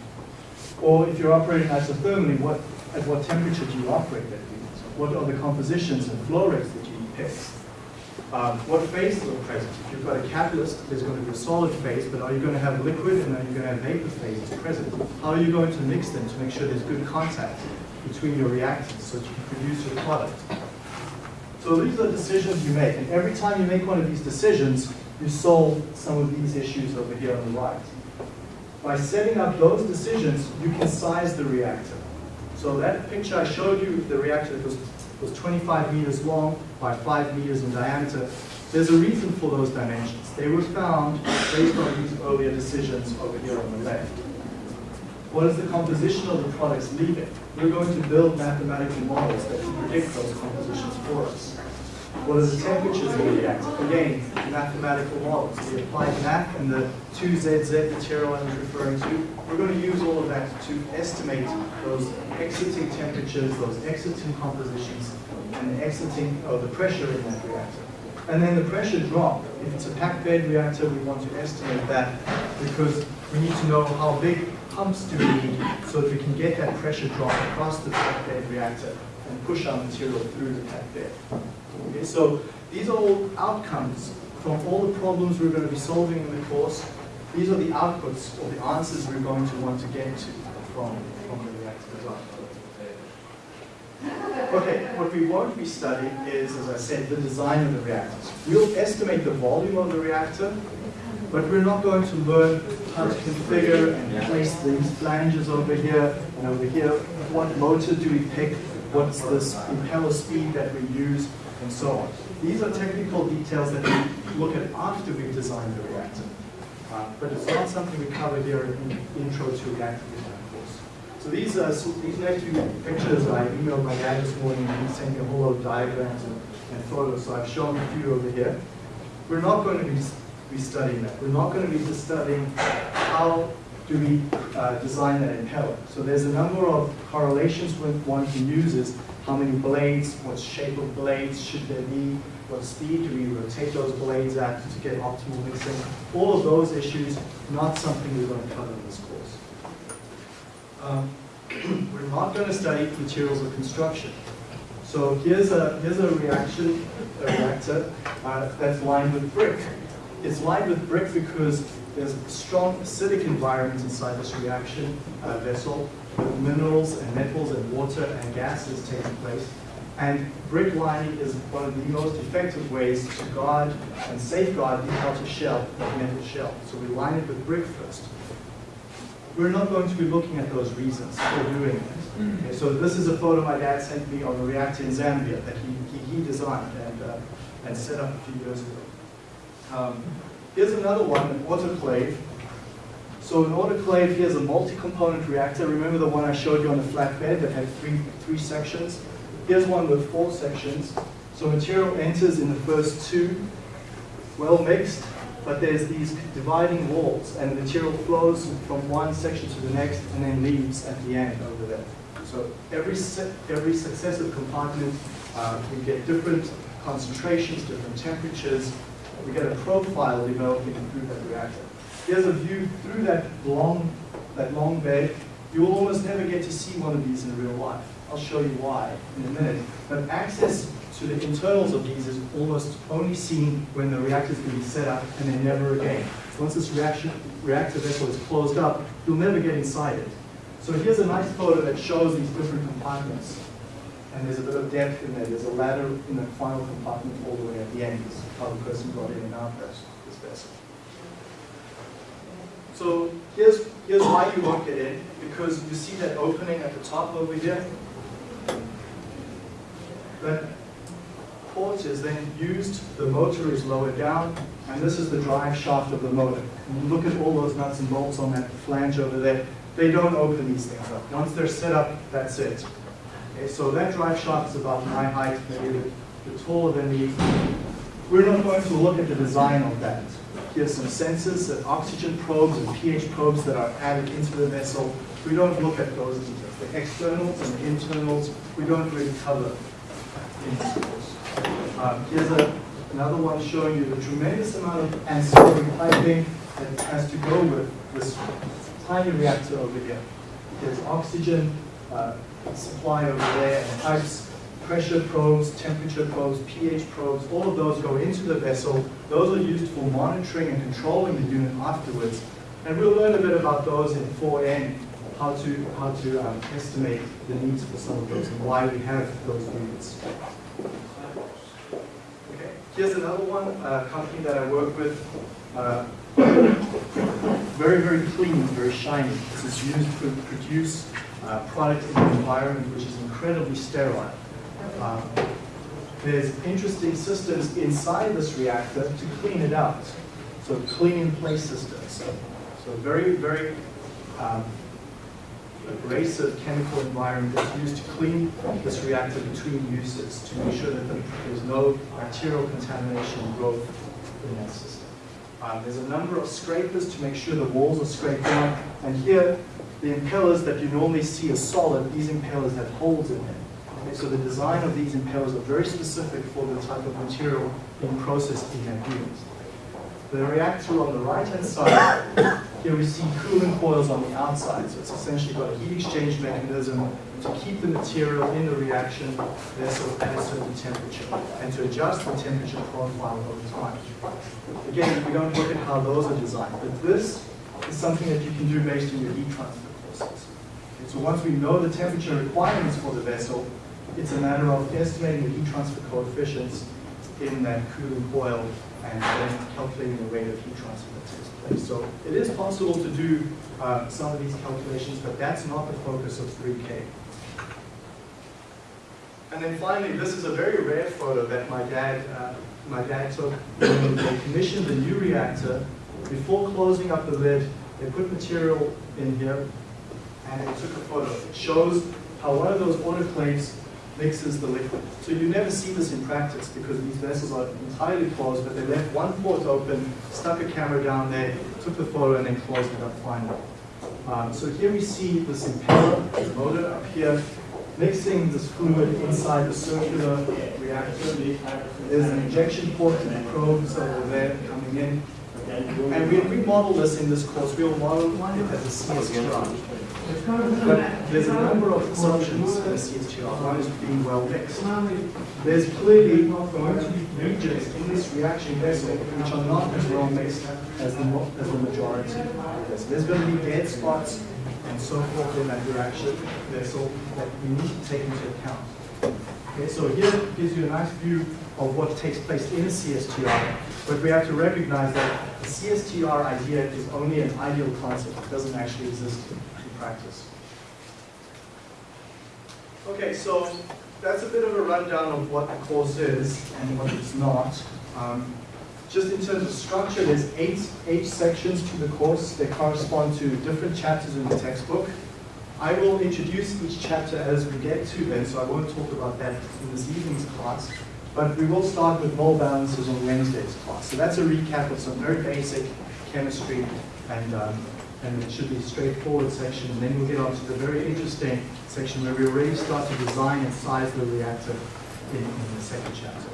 Or if you're operating isothermally, what, at what temperature do you operate that reactor? What are the compositions and flow rates that you pick? Um, what phases are present? If you've got a catalyst, there's going to be a solid phase, but are you going to have liquid and are you going to have vapor phases present? How are you going to mix them to make sure there's good contact between your reactants so that you can produce your product? So these are decisions you make, and every time you make one of these decisions, you solve some of these issues over here on the right. By setting up those decisions, you can size the reactor. So that picture I showed you, the reactor that was, was 25 meters long by 5 meters in diameter, there's a reason for those dimensions. They were found based on these earlier decisions over here on the left. What is the composition of the products leaving? We're going to build mathematical models that can predict those compositions for us. What are the temperatures in the reactor? Again, mathematical models. We applied math and the 2ZZ material I was referring to. We're going to use all of that to estimate those exiting temperatures, those exiting compositions, and the exiting of the pressure in that reactor. And then the pressure drop. If it's a packed bed reactor, we want to estimate that because we need to know how big pumps do we need so that we can get that pressure drop across the packed bed reactor and push our material through the packed bed. Okay, so these are all outcomes from all the problems we're going to be solving in the course. These are the outputs or the answers we're going to want to get to from, from the reactor design. Okay, what we won't be studying is, as I said, the design of the reactors. We'll estimate the volume of the reactor, but we're not going to learn how to configure and place these flanges over here and over here. What motor do we pick? What's the impeller speed that we use? And so on. These are technical details that we look at after we've designed the reactor. Uh, but it's not something we cover here in Intro to Reactor Design course. So these, are so these next few pictures I emailed my dad this morning and he sent me a whole lot of diagrams and, and photos, so I've shown a few over here. We're not going to be, be studying that. We're not going to be just studying how do we uh, design that impeller. So there's a number of correlations with one can use is how many blades, what shape of blades should there be, what speed do we rotate those blades at to get optimal mixing. All of those issues, not something we're going to cover in this course. Um, we're not going to study materials of construction. So here's a, here's a reaction, a reactor uh, that's lined with brick. It's lined with brick because there's a strong acidic environment inside this reaction uh, vessel with minerals and metals and water and gases taking place. And brick lining is one of the most effective ways to guard and safeguard the outer shell, the metal shell. So we line it with brick first. We're not going to be looking at those reasons for doing it. Okay, so this is a photo my dad sent me of a reactor in Zambia that he, he, he designed and, uh, and set up a few years ago. Um, here's another one, an autoclave. So an autoclave, here's a multi-component reactor. Remember the one I showed you on the flatbed that had three, three sections? Here's one with four sections. So material enters in the first two, well mixed, but there's these dividing walls and the material flows from one section to the next and then leaves at the end over there. So every, every successive compartment, uh, we get different concentrations, different temperatures. We get a profile developing through that reactor. Here's a view through that long, that long bed. You will almost never get to see one of these in real life. I'll show you why in a minute. But access to the internals of these is almost only seen when the reactor is to be set up and then never again. Once this reaction, reactor vessel is closed up, you'll never get inside it. So here's a nice photo that shows these different compartments. And there's a bit of depth in there. There's a ladder in the final compartment all the way at the end. How the person got in and out of this vessel. So here's, here's why you won't get in, because you see that opening at the top over here? That port is then used, the motor is lowered down, and this is the drive shaft of the motor. Look at all those nuts and bolts on that flange over there, they don't open these things up. Once they're set up, that's it. Okay, so that drive shaft is about my height, maybe a bit taller than me. We're not going to look at the design of that. Here's some sensors, and oxygen probes and pH probes that are added into the vessel. we don't look at those details. The externals and the internals, we don't really cover in this course. Um, Here's a, another one showing you the tremendous amount of ancillary piping that has to go with this tiny reactor over here. There's oxygen uh, supply over there, and pipes, pressure probes, temperature probes, pH probes, all of those go into the vessel. Those are used for monitoring and controlling the unit afterwards. And we'll learn a bit about those in 4N, how to, how to um, estimate the needs for some of those and why we have those units. Okay, here's another one, a company that I work with. Uh, very, very clean, very shiny. This is used to produce uh, product in an environment which is incredibly sterile. Um, there's interesting systems inside this reactor to clean it out. So clean in place systems. So very, very um, abrasive chemical environment that's used to clean this reactor between uses to make sure that there's no bacterial contamination and growth in that system. Um, there's a number of scrapers to make sure the walls are scraped down. And here, the impellers that you normally see as solid, these impellers have holes in them. Okay, so the design of these impellers are very specific for the type of material being processed in that unit. The reactor on the right-hand side, here we see cooling coils on the outside. So it's essentially got a heat exchange mechanism to keep the material in the reaction vessel at a certain temperature and to adjust the temperature profile over time. Again, we don't look at how those are designed, but this is something that you can do based on your heat transfer Okay, so once we know the temperature requirements for the vessel, it's a matter of estimating the heat transfer coefficients in that cooling coil and then calculating the rate of heat transfer that takes place. So it is possible to do uh, some of these calculations, but that's not the focus of 3K. And then finally, this is a very rare photo that my dad, uh, my dad took when they commissioned the new reactor. Before closing up the lid, they put material in here and it took a photo. It shows how one of those autoclaves mixes the liquid. So you never see this in practice because these vessels are entirely closed, but they left one port open, stuck a camera down there, took the photo, and then closed it up finally. Um, so here we see this impeller, the motor up here, mixing this fluid inside the circular reactor. There's an injection port and the probes over there coming in. And we, we model this in this course, we'll model it as a CSTR. But there's a number of assumptions in CSTR. One is being well mixed. There's clearly going to be regions in this reaction vessel which are not as well mixed as the, as the majority. There's going to be dead spots and so forth in that reaction vessel that we need to take into account. Okay, so here gives you a nice view of what takes place in a CSTR, but we have to recognize that the CSTR idea is only an ideal concept. It doesn't actually exist practice. Okay, so that's a bit of a rundown of what the course is and what it's not. Um, just in terms of structure, there's eight, eight sections to the course that correspond to different chapters in the textbook. I will introduce each chapter as we get to them, so I won't talk about that in this evening's class. But we will start with mole balances on Wednesday's class. So that's a recap of some very basic chemistry, and, um, and it should be a straightforward section. And then we'll get on to the very interesting section where we already start to design and size the reactor in, in the second chapter.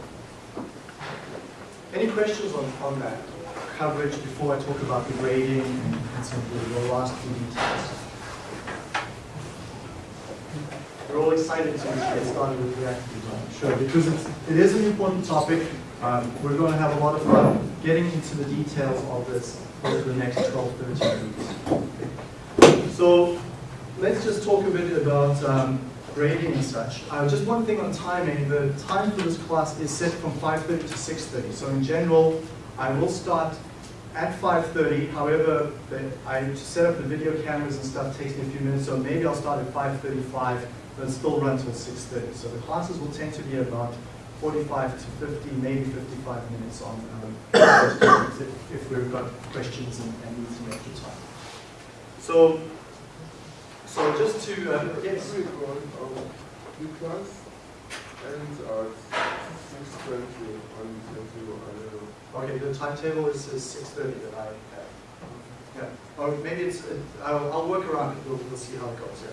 Any questions on, on that coverage before I talk about the grading and, and some of the last few details? We're all excited to get started with reactor design, sure, because it's, it is an important topic. Um, we're going to have a lot of fun getting into the details of this over the next 12, 13 weeks. So let's just talk a bit about um, grading and such. Uh, just one thing on timing, the time for this class is set from 5.30 to 6.30. So in general, I will start at 5.30, however, I, set up the video cameras and stuff takes me a few minutes, so maybe I'll start at 5.35, but still run till 6.30. So the classes will tend to be about 45 to 50, maybe 55 minutes on um, if, if we've got questions and, and need some extra time. So, so just to, uh, yes. Every one of the class ends at six twenty on the. Okay, the timetable is, is six thirty that I have. Yeah, or maybe it's, uh, I'll, I'll work around it, we'll, we'll see how it goes, yeah.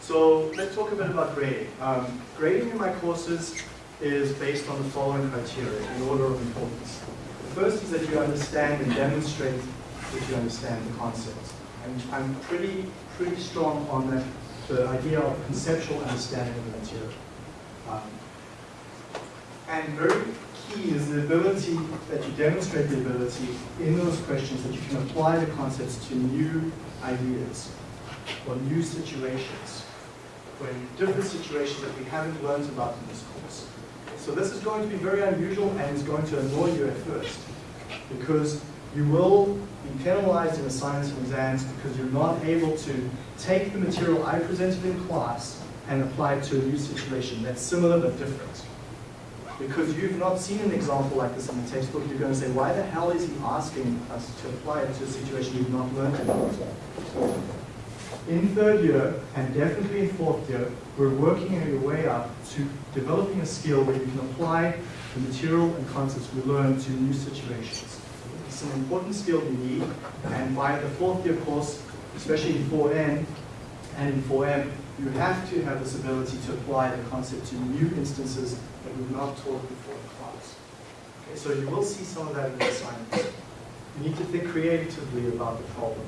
So let's talk a bit about grading. Um, grading in my courses is based on the following criteria in order of importance. The first is that you understand and demonstrate that you understand the concepts. And I'm pretty, pretty strong on that, the idea of conceptual understanding of the material. Um, and very key is the ability that you demonstrate the ability in those questions that you can apply the concepts to new ideas or new situations, when different situations that we haven't learned about in this course. So this is going to be very unusual and is going to annoy you at first because you will be penalized in assignments and exams because you're not able to take the material I presented in class and apply it to a new situation that's similar but different. Because you've not seen an example like this in the textbook, you're going to say, why the hell is he asking us to apply it to a situation you've not learned about? In third year, and definitely in fourth year, we're working your way up to developing a skill where you can apply the material and concepts we learn to new situations. It's an important skill you need, and by the fourth year course, especially in 4N and in 4M, you have to have this ability to apply the concept to new instances that we've not taught before in class. Okay, so you will see some of that in the assignments. You need to think creatively about the problem,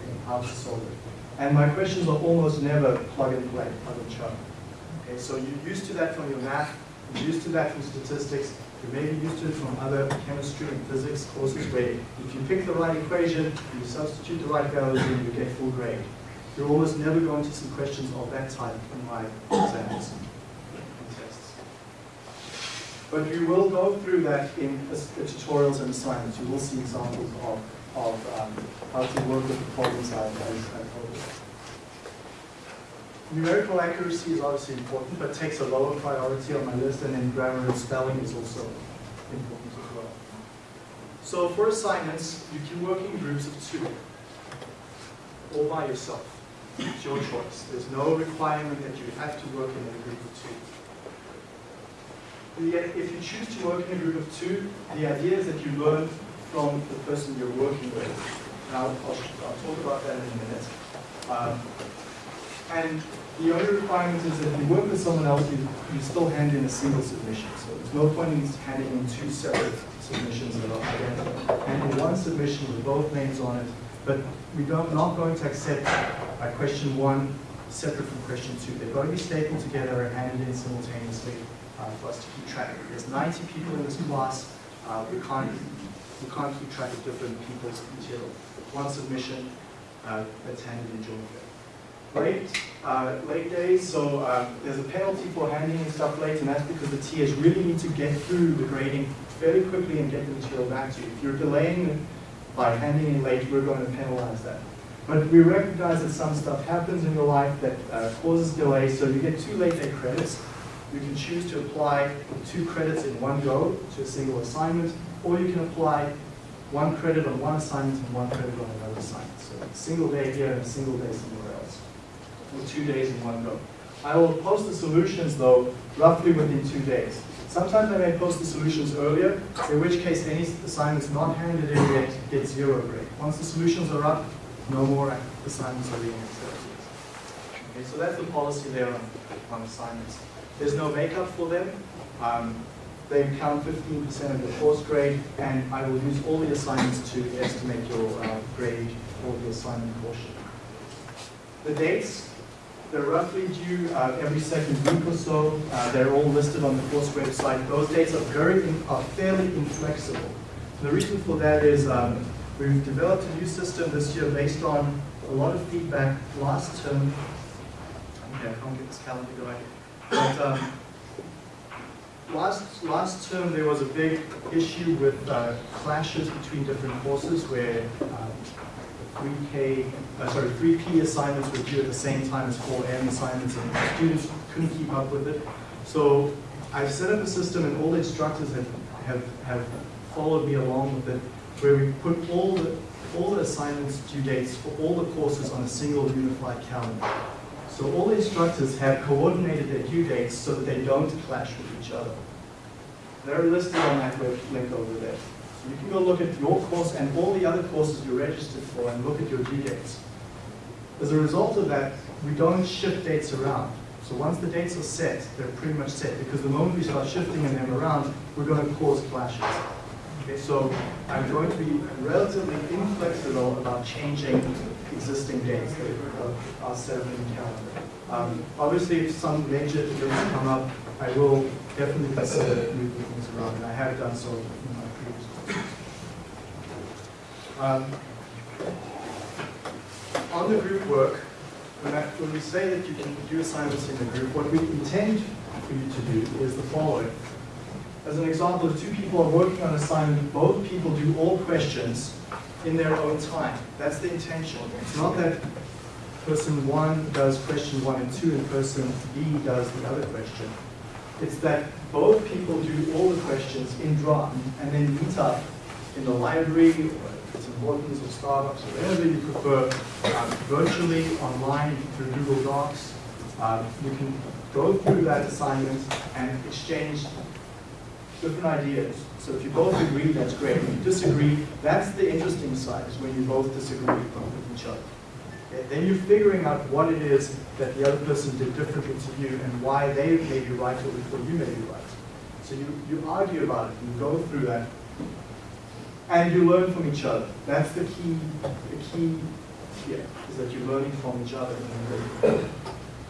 okay, how to solve it. And my questions are almost never plug and play, plug and chug. Okay, so you're used to that from your math, you're used to that from statistics, you may be used to it from other chemistry and physics courses where if you pick the right equation, you substitute the right values in, you get full grade. You're almost never going to see questions of that type in my exams and tests. But we will go through that in the tutorials and assignments. You will see examples of, of um, how to work with the I've told you. Numerical accuracy is obviously important, but takes a lower priority on my list, and then grammar and spelling is also important as well. So for assignments, you can work in groups of two, all by yourself. It's your choice. There's no requirement that you have to work in a group of two. If you choose to work in a group of two, the idea is that you learn from the person you're working with. And I'll, I'll, I'll talk about that in a minute. Um, and the only requirement is that if you work with someone else, you, you still hand in a single submission. So there's no point in handing in two separate submissions that are identical. Hand in one submission with both names on it, but we don't, not going to accept uh, question one separate from question two. They've got to be stapled together and handed in simultaneously uh, for us to keep track. There's 90 people in this class. Uh, we can't we can't keep track of different people's material. One submission uh, that's handed in jointly. Late, uh, late days, so uh, there's a penalty for handing in stuff late, and that's because the TAs really need to get through the grading fairly quickly and get the material back to you. If you're delaying it by handing in late, we're going to penalize that. But we recognize that some stuff happens in your life that uh, causes delay, so you get two late day credits. You can choose to apply two credits in one go to a single assignment, or you can apply one credit on one assignment and one credit on another assignment. So single day here and single day somewhere else, or two days in one go. I will post the solutions though roughly within two days. Sometimes I may post the solutions earlier, in which case any assignments not handed in yet get zero grade. Once the solutions are up, no more assignments are being accepted. Okay, so that's the policy there on, on assignments. There's no makeup for them. Um, they count 15% of your course grade, and I will use all the assignments to estimate your uh, grade for the assignment portion. The dates, they're roughly due uh, every second week or so. Uh, they're all listed on the course website. Those dates are very, are fairly inflexible. The reason for that is um, we've developed a new system this year based on a lot of feedback last term. Okay, I can't get this calendar going. But um, last last term there was a big issue with uh, clashes between different courses where um, 3K, uh, sorry, 3P assignments were due at the same time as 4M assignments, and students couldn't keep up with it. So I've set up a system, and all the instructors have have, have followed me along with it, where we put all the all the assignments due dates for all the courses on a single unified calendar. So all instructors have coordinated their due dates so that they don't clash with each other. They're listed on that web link over there. So you can go look at your course and all the other courses you're registered for and look at your due dates. As a result of that, we don't shift dates around. So once the dates are set, they're pretty much set, because the moment we start shifting them around, we're going to cause clashes. So I'm going to be relatively inflexible about changing existing dates of our set in calendar. Um, obviously, if some major events come up, I will definitely consider moving things around, and I have done so in my previous. Um, on the group work, when, I, when we say that you can do assignments in the group, what we intend for you to do is the following. As an example, if two people are working on an assignment, both people do all questions in their own time. That's the intention. It's not that person one does question one and two and person B does the other question. It's that both people do all the questions in draft and then meet up in the library or it's important or Starbucks or wherever you prefer, um, virtually, online, through Google Docs. Um, you can go through that assignment and exchange different ideas. So if you both agree, that's great. If you disagree, that's the interesting side, is when you both disagree with each other. Then you're figuring out what it is that the other person did differently to you and why they may be right or before you may be right. So you, you argue about it, you go through that, and you learn from each other. That's the key, the key here, is that you're learning from each other.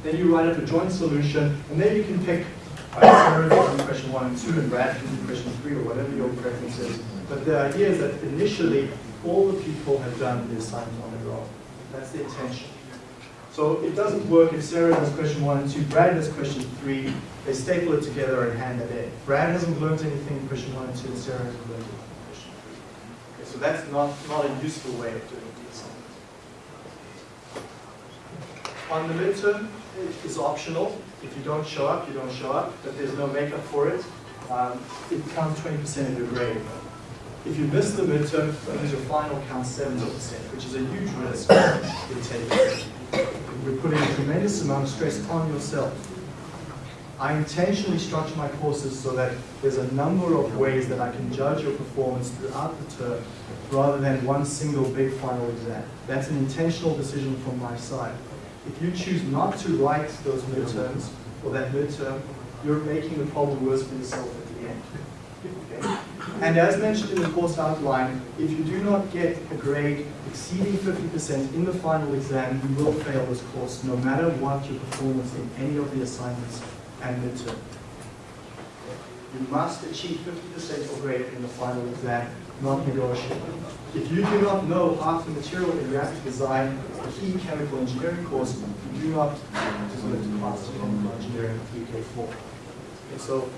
Then you write up a joint solution, and then you can pick Sarah can do question one and two, and Brad do question three, or whatever your preference is. But the idea is that initially, all the people have done the assignment on their own. That's the intention. So it doesn't work if Sarah does question one and two, Brad does question three, they staple it together and hand it in. Brad hasn't learned anything in question one and two, and Sarah hasn't learned anything in question three. Okay, so that's not, not a useful way of doing the assignment. On the midterm, is optional. If you don't show up, you don't show up, but there's no makeup for it. Um, it counts 20% of your grade. If you miss the midterm, means your final counts 70%, which is a huge risk you're. You're putting a tremendous amount of stress on yourself. I intentionally structure my courses so that there's a number of ways that I can judge your performance throughout the term rather than one single big final exam. That's an intentional decision from my side. If you choose not to write those midterms or that midterm, you're making the problem worse for yourself at the end. Okay? And as mentioned in the course outline, if you do not get a grade exceeding 50% in the final exam, you will fail this course no matter what your performance in any of the assignments and midterm. You must achieve 50% or greater in the final exam, not negotiable. If you do not know half the material in reactor design, the key chemical engineering course, you do not deserve to the chemical engineering UK4. Okay, so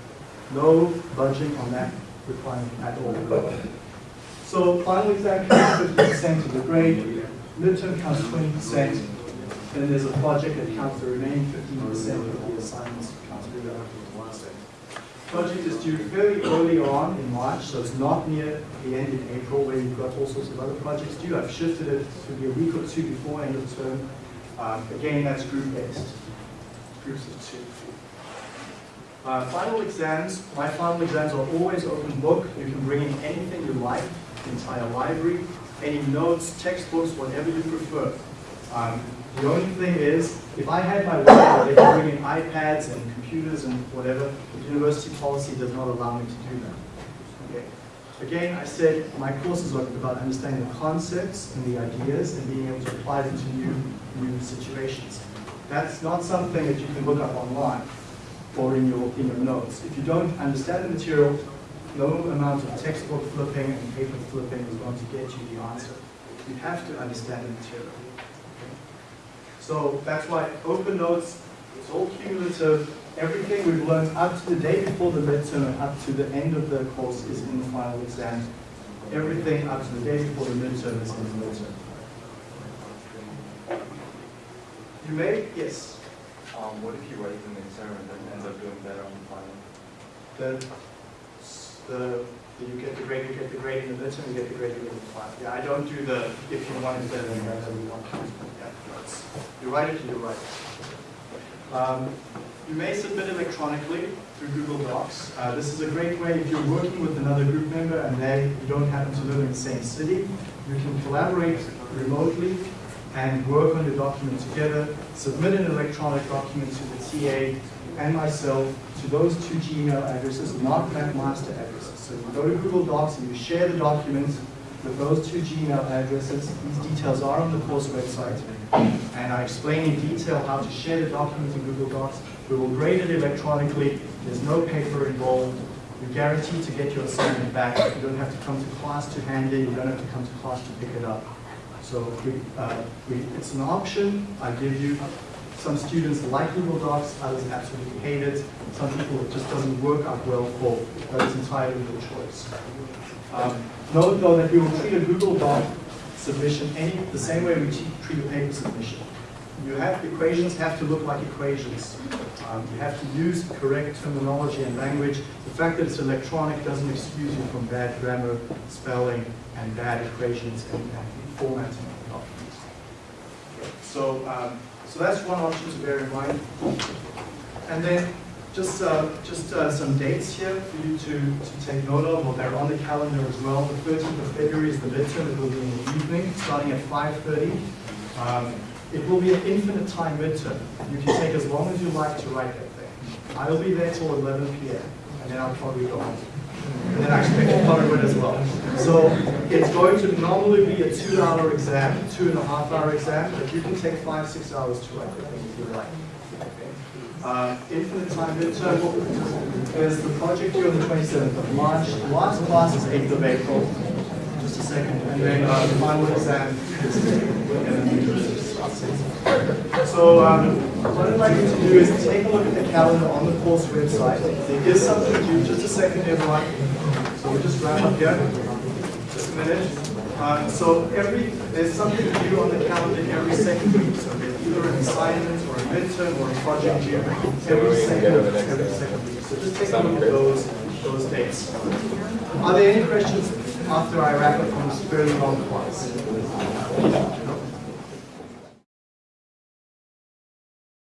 no budging on that requirement at all. So final exam counts 50% of the grade, midterm counts 20%, then there's a project that counts the remaining 15% of the assignments Project is due fairly early on in March, so it's not near the end in April where you've got all sorts of other projects due. I've shifted it to be a week or two before end of term. Um, again, that's group-based, groups of two. Uh, final exams, my final exams are always open book. You can bring in anything you like, the entire library, any notes, textbooks, whatever you prefer. Um, the only thing is, if I had my way, they could bring in iPads and computers and whatever. The university policy does not allow me to do that. Okay. Again, I said my courses are about understanding the concepts and the ideas and being able to apply them to new, new situations. That's not something that you can look up online or in your, in your notes. If you don't understand the material, no amount of textbook flipping and paper flipping is going to get you the answer. You have to understand the material. So that's why open notes, it's all cumulative. Everything we've learned up to the day before the midterm and up to the end of the course is in the final exam. Everything up to the day before the midterm is in the midterm. You may, yes, Um, what if you write the midterm and then ends up doing better on the final? the, the, you get the grade, you get the grade in the midterm, you get the grade in the final. Yeah, I don't do the, if you want it that, you want. Yeah, that's- You write it, you write it. Um, you may submit electronically through Google Docs. Uh, this is a great way if you're working with another group member and they you don't happen to live in the same city. You can collaborate remotely and work on your document together. Submit an electronic document to the TA and myself to those two Gmail addresses, not McMaster addresses. So you go to Google Docs and you share the document with those two Gmail addresses. These details are on the course website. And I explain in detail how to share the document in Google Docs. We will grade it electronically. There's no paper involved. You're guaranteed to get your assignment back. You don't have to come to class to hand it. You don't have to come to class to pick it up. So we, uh, we, it's an option. I give you. Some students like Google Docs, others absolutely hate it. Some people it just doesn't work out well for, but it's entirely your choice. Um, note though that we will treat a Google Doc submission any, the same way we treat a paper submission. You have, equations have to look like equations. Um, you have to use correct terminology and language. The fact that it's electronic doesn't excuse you from bad grammar, spelling, and bad equations and, and formatting of documents. So, um, so that's one option to bear in mind. And then just, uh, just uh, some dates here for you to, to take note of, well, they're on the calendar as well. The 13th of February is the midterm, it will be in the evening, starting at 5.30. Um, it will be an infinite time midterm. You can take as long as you like to write that thing. I'll be there till 11 p.m., and then I'll probably go home. And then I expect to cover it as well. So it's going to normally be a two-hour exam, two and a half hour exam, but you can take five, six hours to write thing if you like. Uh, infinite time midterm is the project due on the 27th of March. The last class is 8th of April. Just a second. And then uh, the final exam is So um, what I'd like you to do is take a look at the calendar on the course website. There is something due. Just a second, everyone. So we'll just wrap up here. Just a minute. Um, so every there's something due on the calendar every second week. So there's either an assignment or a midterm or a project due every second every second week. So just take a look at those those dates. Are there any questions after I wrap up on this fairly long class?